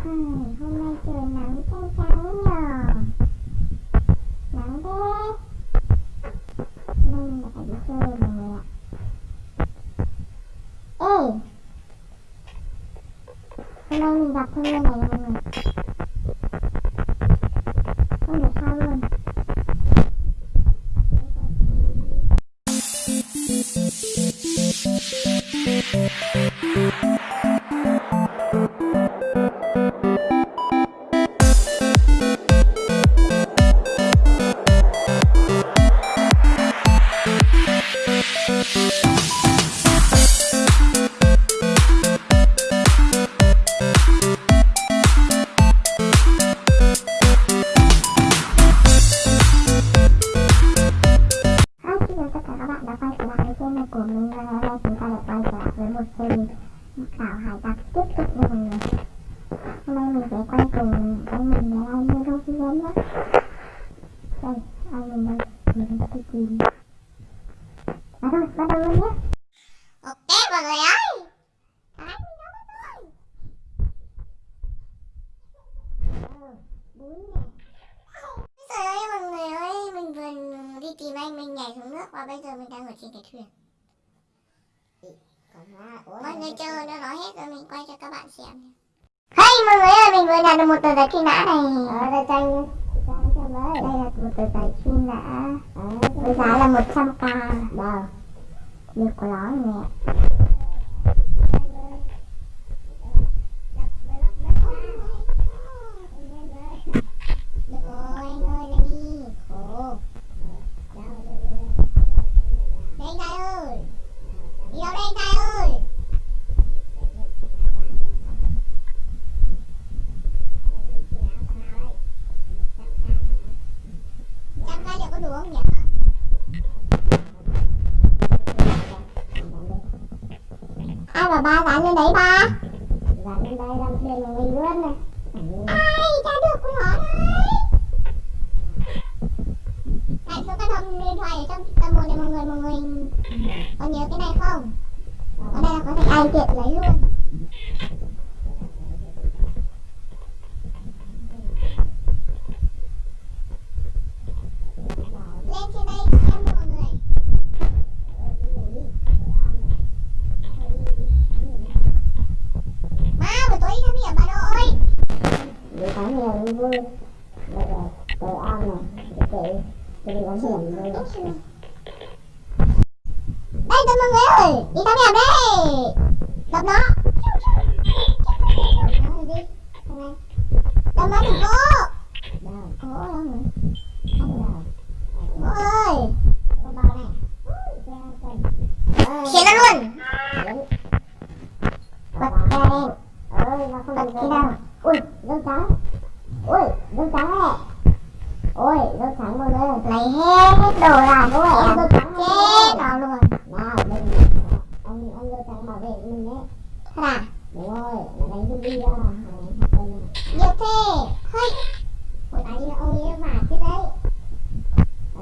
Hôm nay trời nắng trăng trắng nhờ nắng thế mình phải đi chơi rồi ạ ê, hôm nay mình gặp thương nhân này mọi người Trời ơi mọi người ơi Mình vừa đi tìm anh Mình nhảy xuống nước Và bây giờ mình đang ở trên cái thuyền. Mọi người chờ nó nói hết rồi Mình quay cho các bạn xem. Hey mọi người ơi Mình vừa nhận được một tờ giấy truy nã này. Ở đây tranh Đây là một tờ giấy truy nã. Với giá là 100k Đâu Việc của nó nè Ôi, anh ơi, lại đi. Khổ. Đây anh trai ơi. Đi đâu đây anh trai ơi. Trăm cái liệu có đủ không nhỉ? Ai lên đấy ba? Dán lên đây đăng thuyền của mình luôn này Ai cha được con nhỏ đấy Tại số cái thông điện thoại ở trong tầm một này mọi người mọi người có nhớ cái này không? Ở đây là có thể ai tiện lấy luôn Lên trên đây xem mọi người Ba buổi tối đi thăm hiểm bà nội Đi thắng nhiều cũng vui đây là cầu an này Để cái cái có hiểm cái Đây tôi mọi người ơi Đi thăm hiểm đây Đập nó Rồi đi Đập nó đừng có Đâu Ồ đâu rồi Đâu Ồ ơi Có bao này Ơi Khiến nó luôn Đấy Bật ra lên ơi nó không Bật được cái đâu ui dâu trắng ui dâu trắng này ôi dâu trắng mọi người Lấy hết đồ là Ôi, em em tôi thắng chết rồi. nó luôn nào mình ông ông dâu trắng bảo vệ mình đấy Thế à đúng rồi là đánh zombie ra Nhiều thế Hơi Ôi, tại vì là ông ấy mà chứ đấy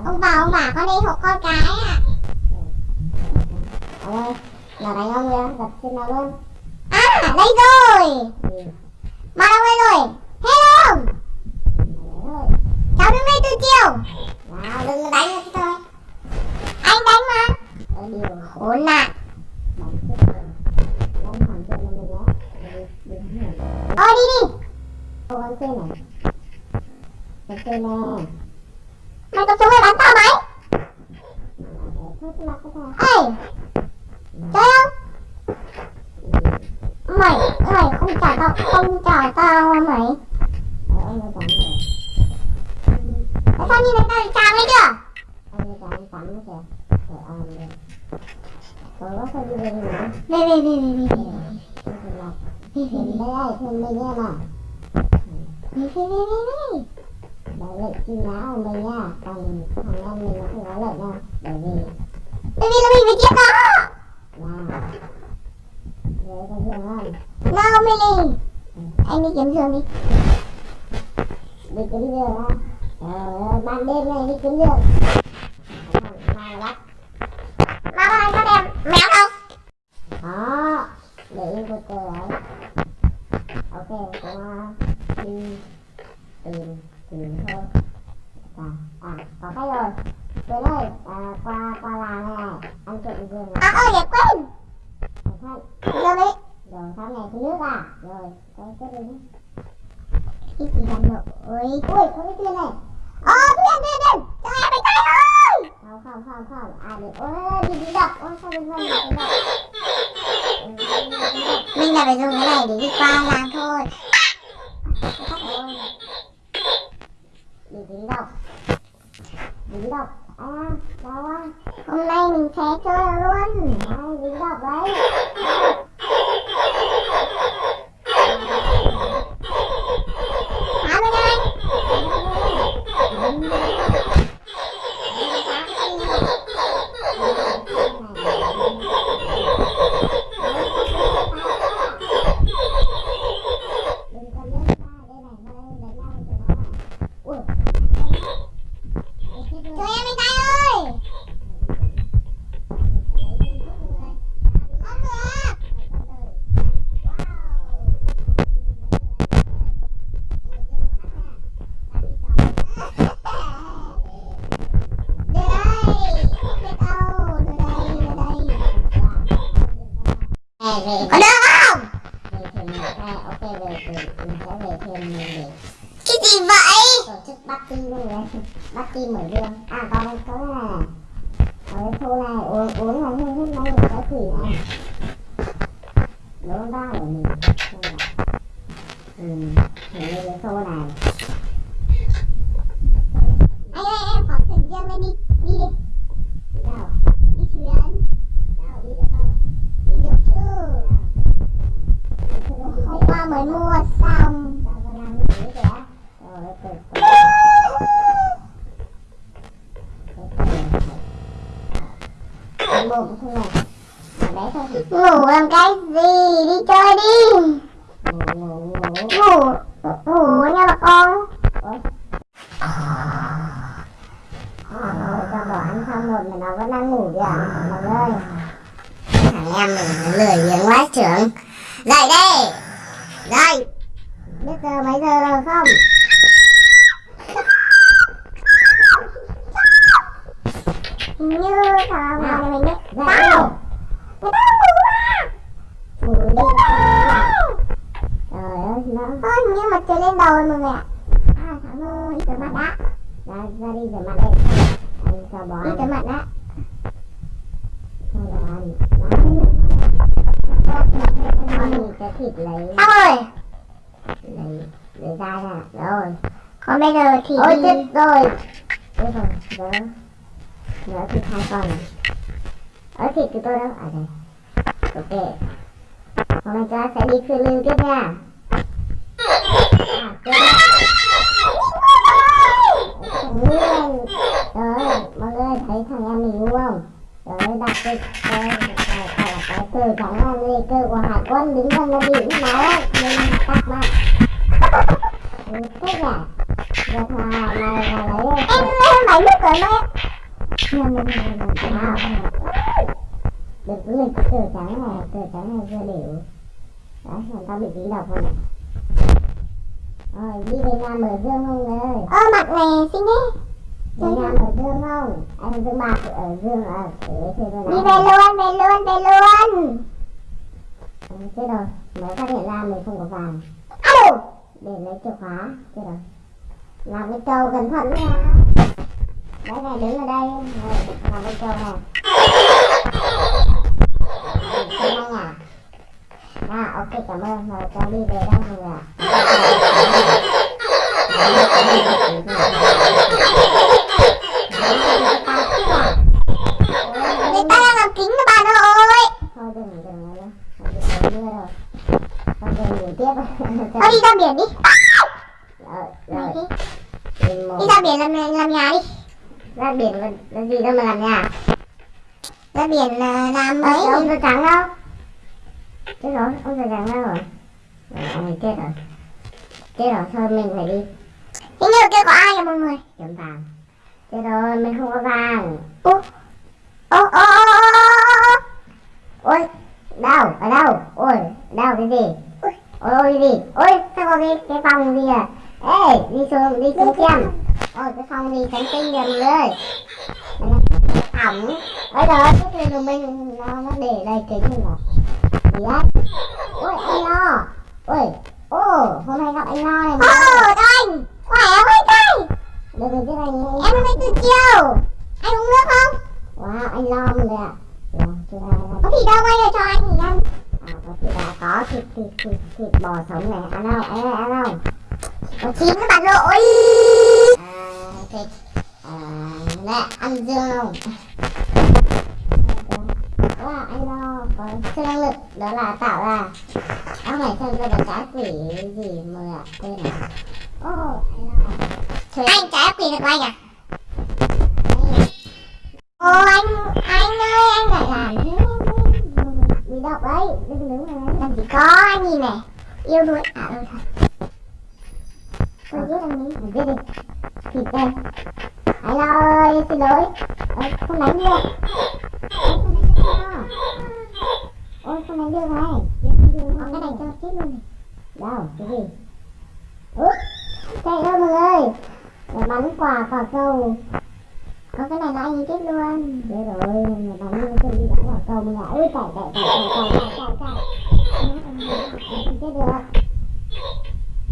Ông bà ông bà con đi hộ con cái à ông ơi là đánh ông kìa gặp trên nào luôn À đây rồi ừ. Mà đâu đây rồi? Hello Cháu đứng đây từ chiều. Nào đừng đánh nữa thôi. Anh đánh mà. Điều Khốn nạn. Ờ, đi đi. Thôi đi đi Ô, con này Mày có xuống mày bắn tao mày. Thôi cái Ê Chơi không? Mày Mày không trả tao Không trả tao à mày? Chưa ông ấy tắm rồi Tại sao nhìn thấy tao bị chàng ấy chưa? Ông ấy tắm tắm kìa Về ơi rồi về có phải đi về nữa Về về về về về Không về nào Thuyền đây, về mình em à Về về về về về Đấy về truy nã của mình nha Còn thằng em mình nó không có lệnh nha Bởi vì Bởi vì là mình phải giết nó. Về Đấy có giường không? No Millie. Anh đi kiếm giường đi. Đi kiếm giường á Trời ơi, ban đêm này đi kiếm giường. Thằng nào bắt Mà có đem mèo đâu Đó Để yên cô cờ đấy. Ok cô à, đi tìm tìm thôi à, à có cái rồi tới đây à, qua qua làng này này ăn trộm rừng này à ơi vậy quên Thôi, rồi đấy rồi sau này thứ nước à rồi cái cái đi cái gì làm lộ ôi ui có cái tiền này ờ thuyền thuyền thuyền cho em bị tay ơi không không không không à được ôi đi đi đập ôi sao đừng không được đập mình là phải dùng cái này để đi qua làng thôi ôi đi đi đập đi đập à đâu hôm nay mình sẽ chơi luôn. Ai đi đọc đấy. Khi mà lương dương à còn một số này ở cái khu này uống uống là hương hương này cái quỷ này đúng đó của mình ừ thì đây cái khu này Anh ơi, em có thuyền riêng lên đi, đi đi, đi đâu đi thuyền. đâu đi được không Đi được chứ? Đi được Hôm qua mới mua xong. Sao con đang như thế kìa rồi từ từ một cái này ở đấy thôi Ngủ làm cái gì? Đi chơi đi. ngủ ngủ ngủ Ngủ, ngủ nha bà con. Rồi cho bỏ ăn xong rồi mà nó vẫn đang ngủ kìa Mọi ơi Thằng em mình nó lười biếng quá trưởng Dậy đây Dậy Biết giờ mấy giờ rồi không Như thằng này mình biết. Dậy Sao? Người ta đang ngủ à? Đi Trời ơi nó Ơ, nhưng mà trời lên đầu rồi mọi người ạ. À, thằng ơi, đi rửa mặt đã. Ra, ra đi rửa mặt đây Anh cho bỏ Đi rửa mặt đã. Cho bỏ ăn Con cái thịt lấy Xong rồi. Lấy Lấy ra ra Rồi. Còn bây giờ thì Ôi chết rồi. Chết rồi Nhớ Nhớ thịt hai con này. Ở thịt của tôi đâu À đây. Ok. Hôm nay ta sẽ đi phiêu lưu tiếp nha. À tiếp Rồi mọi người thấy thằng em mình ngu không? Rồi đặt cái cái cờ trắng là người cờ của hải quân đứng gần là biển máu nên tắt bạn Ừ, Thích được Giờ thằng này này là lấy Em em bảy nước rồi đấy. Nhầm nhầm nhầm nhầm nhầm Đừng cứ lên cái cờ trắng này Cờ trắng này vừa đều Đấy, làm tao bị dính độc rồi này Rồi, đi về nhà mở dương không người ơi Ơ, mặt này xinh thế. Về nhà mở dương không Anh dương bạc ở dương ở ở Đi về luôn, về luôn, về luôn. Ừ, Chết rồi, mới phát hiện ra mình không có vàng. Alo. Để lấy chìa khóa Chết rồi. Làm cái trâu cẩn thận nha Đấy này, đứng ở đây Rồi, làm cái trâu này. Xin anh à À, ok, cảm ơn. Rồi, cho đi về đây mọi người ạ Người ta đang làm kính cho bạn ơi. Thôi đừng, đừng nữa Thôi, đừng mưa rồi Thôi, đừng ngủ tiếp Thôi đi ra biển đi. Rồi, Này rồi đi. Ra biển làm làm nhà đi. ra biển là, là gì đâu mà làm nhà Ra biển là làm Ấy, ấy. ông da trắng đâu chết rồi ông da trắng đâu rồi rồi ông ấy chết rồi chết rồi thôi mình phải đi Hình như kia có ai à mọi người? kiếm vàng chết rồi mình không có vàng Ô. Ô ô ô ô, ô. ôi đâu ở đâu ôi đâu cái gì Ui. ôi đi ôi sao có cái cái phòng gì à ê đi xuống đi xuống xem ôi cái phòng gì trắng tinh rồi mọi người ẩm ở đó cái thuyền của mình nó nó để đây kính mình à gì đấy ôi anh lo ôi ô hôm nay gặp anh lo này Ồ, chào anh. Khỏe không anh được rồi chứ anh Em hôm nay từ chiều. Anh uống nước không? wow anh lo mình rồi ạ ai đâu. Có thịt đâu quay lại cho anh thì ăn à có thịt thịt thịt thịt bò sống này ăn đâu ăn đâu ăn đâu Có chín các bạn lỗi. à thịt à nè ăn dương. Không wow anh đo có siêu năng lực đó là tạo ra áo mày xem ra là trái quỷ gì mời ạ? Quên rồi. Ô anh Trời Anh trái quỷ được của anh à? Học đấy. Đừng đứng mà đấy Làm gì có anh nhìn này. Yêu đuổi. À ừ thật. tôi giết anh ấy. Mình giết đi. Thịt đây. Hãy lo ơi xin lỗi. Ơ, không đánh được. Ôi, không đánh được ôi không đánh được này. Có cái này cho chết luôn này. đâu cái gì? Út chạy đâu mọi người. Để bắn quả quả cầu có cái này là anh ấy chết luôn. được rồi, người ta đi tôi đi bắn vào cầu mình lại ui chạy chạy chạy chạy chạy chạy chạy cày chết được.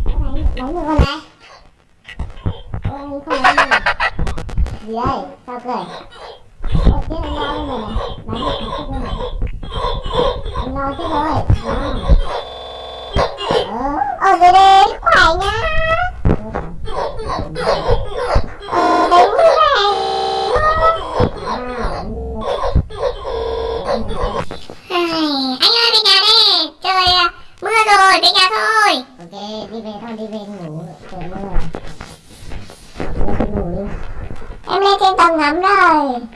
Đánh, đánh được con này. ôi không đánh được gì đây sao cười? Ôi chết anh lo luôn rồi này đánh được chết rồi anh lo chết rồi. Đó. Ờ, ờ Ở dưới đây khỏe nhá. Ờ, đánh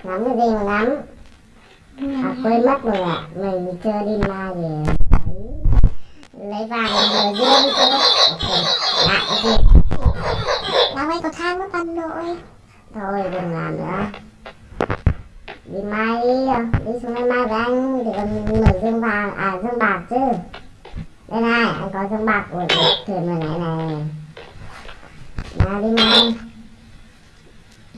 lắm cái gì mà lắm? à quên mất rồi ạ. Mình chơi đi ma về lấy vàng rồi riêng đi cho lại cái gì? Làm ấy có than mất ăn nội. thôi đừng làm nữa. Đi mai, đi đi xuống đây mai với anh. Để còn mở dương vàng à dương bạc chứ. Đây này, anh có dương bạc của thuyền vừa này này nào đi mai.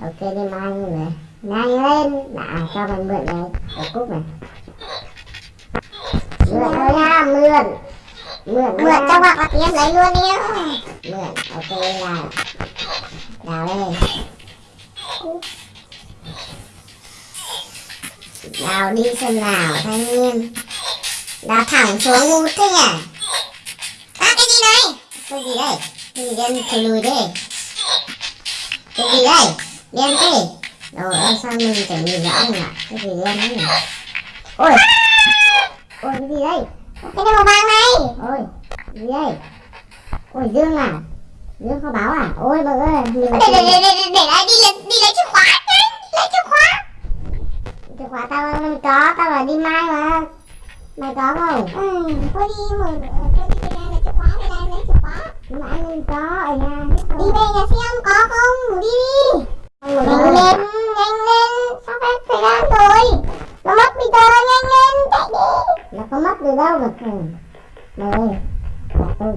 Ok, đi mai người nhanh lên. Đã cho mình mượn này. Cái cúc này. Mượn thôi nha mượn. Mượn Mượn cho hoặc là em lấy luôn đi. mượn ok là đào đây đào đi xem nào thanh niên. Đào thẳng xuống ngu thế nhỉ? À cái gì này? cái gì đây? Cái gì đen thùi lùi đây cái gì đây? Đen thế rồi ơi sao mình phải nhìn rõ nhỉ cái gì đen thế nhỉ ôi ôi cái gì đây Cái này màu vàng này. ôi cái gì đây ôi dương à dương kho báo à ôi bà ơi mình Để để để để để lại đi lấy đi lấy chìa khóa nhanh, lấy chìa khóa. chìa khóa tao làm có tao là đi mai mà mày có không Ừ, thôi đi mở thôi đi nhà lấy chìa khóa đây lấy chìa khóa. mà anh có ở nhà Đi về nhà xem có không? Đi đi. Nhanh lên, nhanh lên. Sao phải thời gian rồi? Nó mất bây giờ nhanh lên, chạy đi. nó có mất được đâu mà mày ơi tôi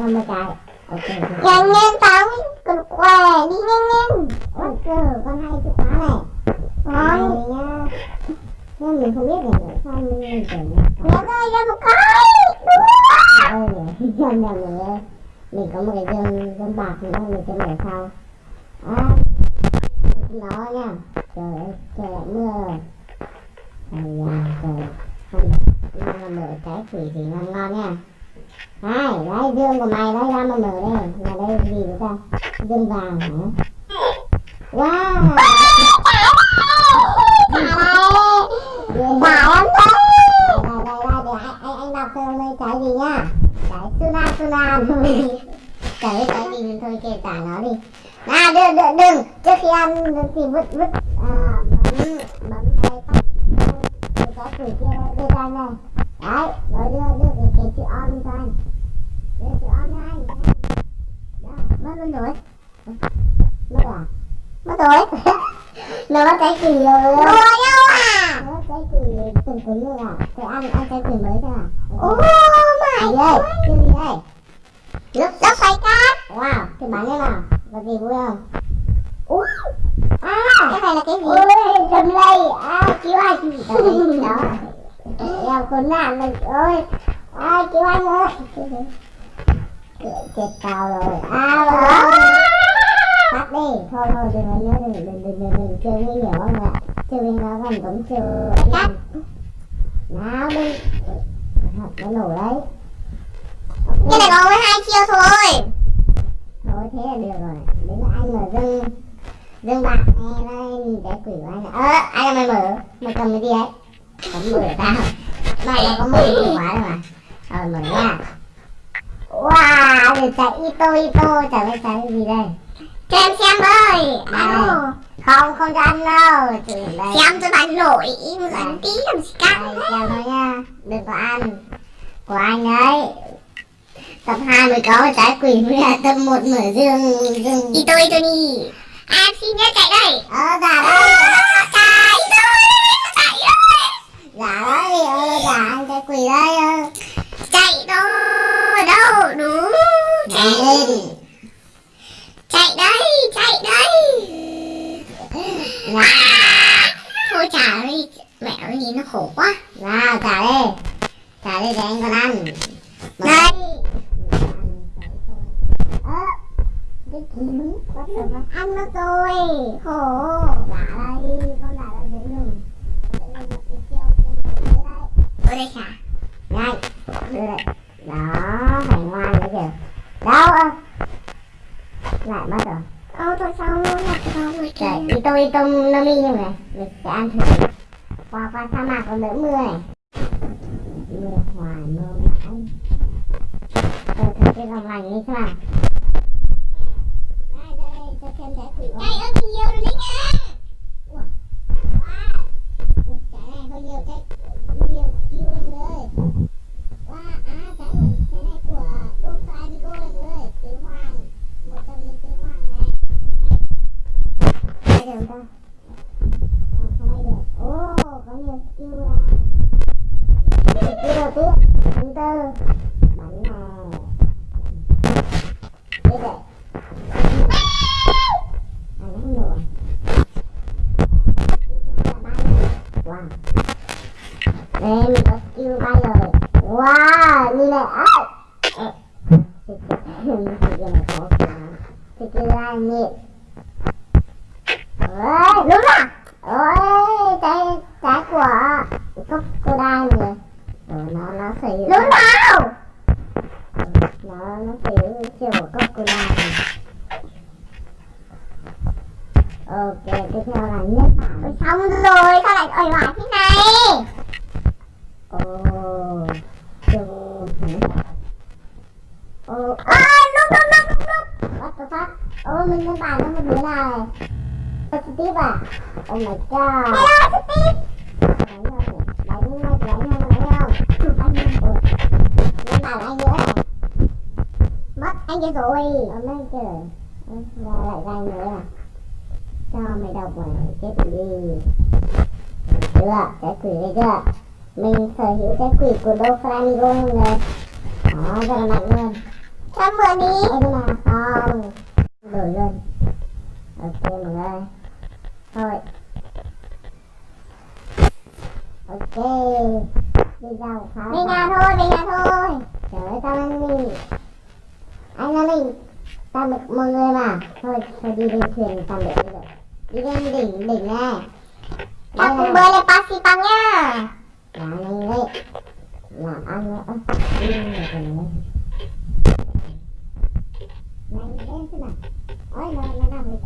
năm mươi cái ok ok. Nhanh lên tao cần khỏe đi nhanh lên. ôi cơ con hay chìa khóa này này nhá nhưng mình không biết là sao mình tưởng là Mẹ ơi ra một cái. Đúng rồi. ơi nhỉ nhầm nhầm mình mình có một cái dương dương bạc nữa mình sẽ mở sau à nó nha trời ơi trời lại mưa rồi Ây da trời không mà mở trái quỷ thì ngon ngon nha Hai, đấy dương của mày đấy ra mà mở đây là đây gì nữa ta dương vàng hả wow Bà để anh anh đây trái gì nhá trái sunan sunan trái ơi, trái gì mình thôi kể trả nó đi nào đừng đừng đừng. Trước khi ăn thì vứt vứt à, bấm bấm cái tóc. Cái trái quỷ kia đây đưa cho anh này. Đấy rồi đưa đưa cái, cái chữ on cho anh. Đưa chữ on cho anh. Mất luôn rồi. Mất à? Mất rồi. nó mất trái quỷ rồi? Đùa nhau à? nó mất trái quỷ từng cứng rồi à thế ăn ăn trái quỷ mới thôi à Oh my gì đây? cái gì đây? Lớp lớp xoay cát. Wow cái bắn thế nào là gì vui không? Ui à Cái này là cái gì? ôi đầm lầy à cứu anh. Đó. Em khốn nạn rồi ôi ai cứu anh ơi. Chết tao rồi. À rồi. Tắt đi. Thôi thôi đừng có nhớ đừng đừng đừng đừng đừng chơi nguy hiểm không ạ chơi với nó còn giống chơi. Cắt nào đi. Nó nổ đấy. Cái này có 12 chiêu thôi thế là được rồi. Đến là anh mà dưng dưng bạc nghe đây nhìn cái quỷ của anh ơ à, ai là mày mở? Mày cầm cái gì ấy? Cầm mở tao mày là có mở chìa khóa rồi mà. Rồi mở ra. Wow được chạy ito ito chả biết chạy cái gì đây. Cho em xem ơi. Alo không không cho ăn đâu. Xem cho bạn nổi Một lần tí làm gì cắt đây xem thôi nha. Đừng có ăn. Của anh ấy tập 2 mới có trái quỷ mới là tập 1 mở dương dương Ito ito đi. À, Em xin nhớ chạy đây. Ờ dạ đấy Chạy thôi Chạy thôi. Dạ đấy ờ dạ anh trái quỷ đây Chạy đâu Đâu Đúng chạy. lên. Chạy đây Chạy đây. Nào Thôi trả đi Mẹ ơi nhìn nó khổ quá. Nào trả đi trả đi để anh còn ăn. Đây ờ cái đúng bắt đầu nó Ăn nó rồi Khổ dạ đây con dạ đây dễ lưng Ở đây trả nhanh đưa đây. Đó phải ngoan đấy kìa. Đâu ơ? Lại mất rồi. Ô thôi sao nó nhặt ra rồi kìa đi tôi đi tông nó mi như này? Mình sẽ ăn thử. Qua qua sa mạc còn đỡ mưa này. Mưa hoài mưa mãi. Ờ, thử cái lòng lành đi xem nào đây, cho xem trái quỷ Đây ơi nhiều rồi đấy nha Ui, Trái này hơi nhiều trái Nhiều chiêu lắm rồi Wow, à, trái này, trái này của Đô Phai Đi Cô lắm rồi Tứ Hoàng Một trong những tứ Hoàng này Đây được không ta? À, không ai được Ồ, có nhiều skill à Skill đầu tiên Thứ tư Bắn này Đây đây À, nó không nổi Wow đây mình có skill bay rồi Wow, như này á Ờ, Thì cái này khó quá Thì cái này nhịp Ôi, đúng rồi Ôi, trái, trái của cốc cô đai này Rồi nó, nó sử dụng Đúng nào Nó, nó sử dụng chiều của cốc cô đai này Ok, tiếp theo là nhất bản Ôi, Xong rồi sao lại ỏi hoài thế này? Ồ, chiều Ồ, À lúc lúc lúc lúc What the fuck? Ô, mình nhân bản nó một đứa này Steve à? Oh my god. Hello Steve Đánh nhau nhỉ? Đánh nhau, đánh nhau, đánh nhau anh nữa Mất anh kia rồi. Mấy Ra lại ra nữa à? Cho mày đọc mà chết đi Chưa, cái quỷ này chưa? Mình sở hữu cái quỷ của Đô Flamingo mọi người Đó, rất là mạnh luôn. Cho em mượn đi. Ê, nhưng mà không. Đổi luôn. Ok mọi người Thôi. Ok. Đi ra một pháo Về nhà thôi về nhà thôi. Trời ơi tao anh đi. Anh là mình. Tạm biệt mọi người mà. Thôi thôi đi lên thuyền tạm biệt bây giờ Đi lên đỉnh đỉnh nè Ta cùng bơi lên Pasipang nha Là anh đấy Làm ăn nữa Ơ, Đi lên được rồi lên Này em thế nào Ôi nó nó đang lịch